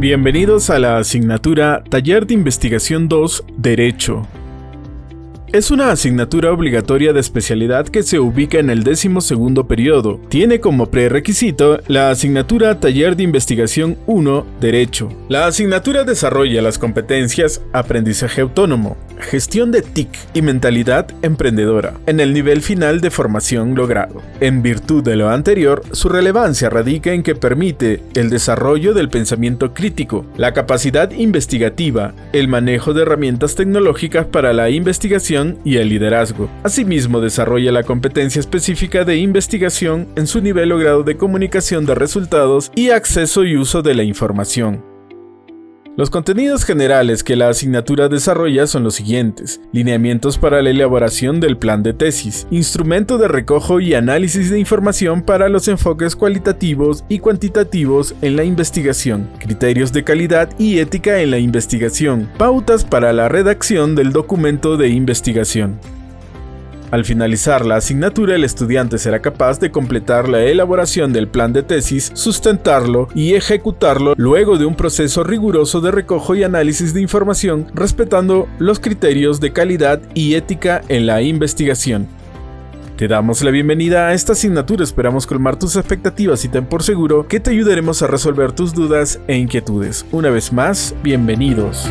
Bienvenidos a la asignatura Taller de Investigación 2 Derecho. Es una asignatura obligatoria de especialidad que se ubica en el décimo segundo periodo. Tiene como prerequisito la asignatura Taller de Investigación 1 Derecho. La asignatura desarrolla las competencias Aprendizaje Autónomo, Gestión de TIC y Mentalidad Emprendedora en el nivel final de formación logrado. En virtud de lo anterior, su relevancia radica en que permite el desarrollo del pensamiento crítico, la capacidad investigativa, el manejo de herramientas tecnológicas para la investigación y el liderazgo. Asimismo, desarrolla la competencia específica de investigación en su nivel o grado de comunicación de resultados y acceso y uso de la información. Los contenidos generales que la asignatura desarrolla son los siguientes. Lineamientos para la elaboración del plan de tesis. Instrumento de recojo y análisis de información para los enfoques cualitativos y cuantitativos en la investigación. Criterios de calidad y ética en la investigación. Pautas para la redacción del documento de investigación. Al finalizar la asignatura, el estudiante será capaz de completar la elaboración del plan de tesis, sustentarlo y ejecutarlo luego de un proceso riguroso de recojo y análisis de información, respetando los criterios de calidad y ética en la investigación. Te damos la bienvenida a esta asignatura, esperamos colmar tus expectativas y ten por seguro que te ayudaremos a resolver tus dudas e inquietudes. Una vez más, bienvenidos.